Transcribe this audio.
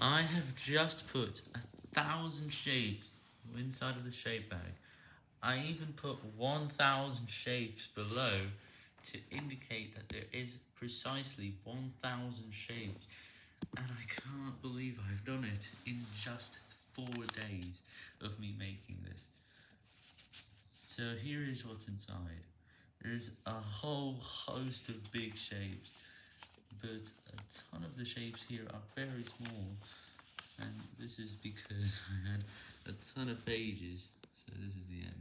I have just put a thousand shapes inside of the shape bag. I even put 1000 shapes below to indicate that there is precisely 1000 shapes. And I can't believe I've done it in just 4 days of me making this. So here is what's inside. There's a whole host of big shapes, but ton of the shapes here are very small, and this is because I had a ton of pages, so this is the end.